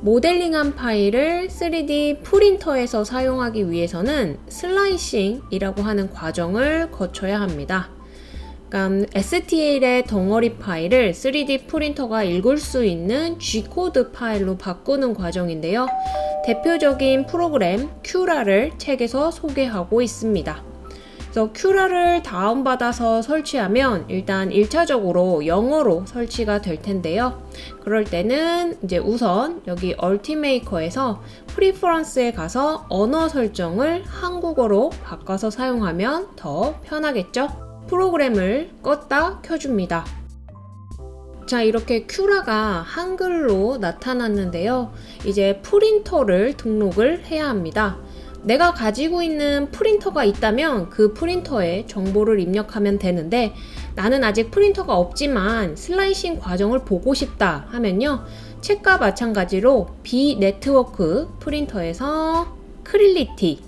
모델링한 파일을 3D 프린터에서 사용하기 위해서는 slicing이라고 하는 과정을 거쳐야 합니다. 그러니까 STL의 덩어리 파일을 3D 프린터가 읽을 수 있는 G코드 파일로 바꾸는 과정인데요. 대표적인 프로그램 Cura를 책에서 소개하고 있습니다. 그래서 Cura를 다운받아서 설치하면 일단 1차적으로 영어로 설치가 될 텐데요. 그럴 때는 이제 우선 여기 Ultimaker에서 preference에 가서 언어 설정을 한국어로 바꿔서 사용하면 더 편하겠죠? 프로그램을 껐다 켜줍니다. 자 이렇게 Cura가 한글로 나타났는데요. 이제 프린터를 등록을 해야 합니다. 내가 가지고 있는 프린터가 있다면 그 프린터에 정보를 입력하면 되는데 나는 아직 프린터가 없지만 slicing 과정을 보고 싶다 하면요. 책과 마찬가지로 비네트워크 프린터에서 Creality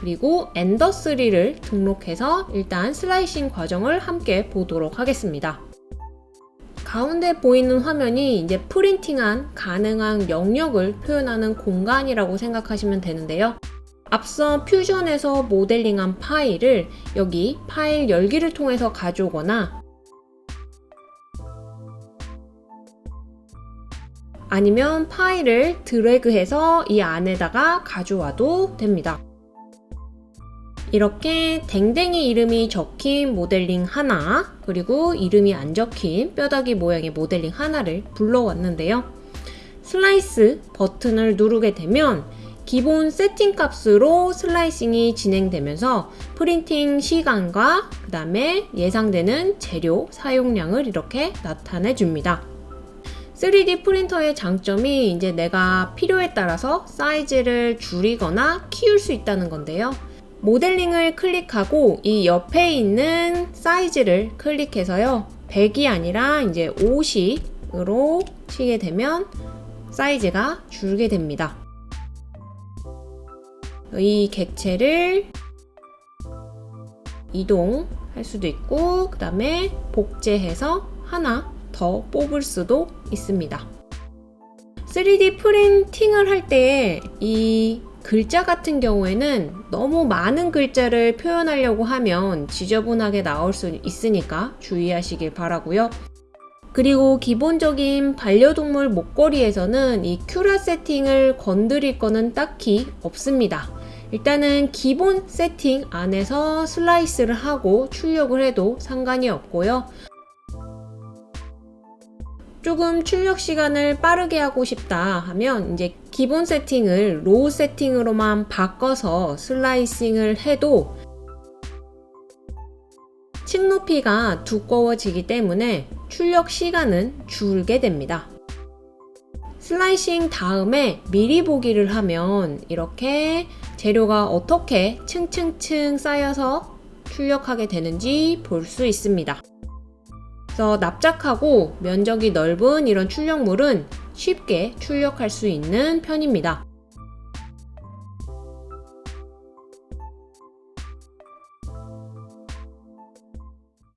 그리고 Ender 3를 등록해서 일단 slicing 과정을 함께 보도록 하겠습니다. 가운데 보이는 화면이 이제 프린팅한 가능한 영역을 표현하는 공간이라고 생각하시면 되는데요. 앞서 Fusion에서 모델링한 파일을 여기 파일 열기를 통해서 가져오거나 아니면 파일을 드래그해서 이 안에다가 가져와도 됩니다. 이렇게 댕댕이 이름이 적힌 모델링 하나 그리고 이름이 안 적힌 뼈다귀 모양의 모델링 하나를 불러왔는데요. 슬라이스 버튼을 누르게 되면 기본 세팅 값으로 슬라이싱이 진행되면서 프린팅 시간과 그 다음에 예상되는 재료 사용량을 이렇게 나타내 줍니다. 3D 프린터의 장점이 이제 내가 필요에 따라서 사이즈를 줄이거나 키울 수 있다는 건데요. 모델링을 클릭하고 이 옆에 있는 사이즈를 클릭해서요. 100이 아니라 이제 50으로 치게 되면 사이즈가 줄게 됩니다. 이 객체를 이동할 수도 있고 그 다음에 복제해서 하나 더 뽑을 수도 있습니다. 3D 프린팅을 할 때 이 글자 같은 경우에는 너무 많은 글자를 표현하려고 하면 지저분하게 나올 수 있으니까 주의하시길 바라고요. 그리고 기본적인 반려동물 목걸이에서는 이 Cura 세팅을 건드릴 거는 딱히 없습니다. 일단은 기본 세팅 안에서 slice를 하고 출력을 해도 상관이 없고요. 조금 출력 시간을 빠르게 하고 싶다 하면 이제 기본 세팅을 low 세팅으로만 바꿔서 slicing을 해도 층 높이가 두꺼워지기 때문에 출력 시간은 줄게 됩니다. 슬라이싱 다음에 미리 보기를 하면 이렇게 재료가 어떻게 층층층 쌓여서 출력하게 되는지 볼 수 있습니다. 그래서 납작하고 면적이 넓은 이런 출력물은 쉽게 출력할 수 있는 편입니다.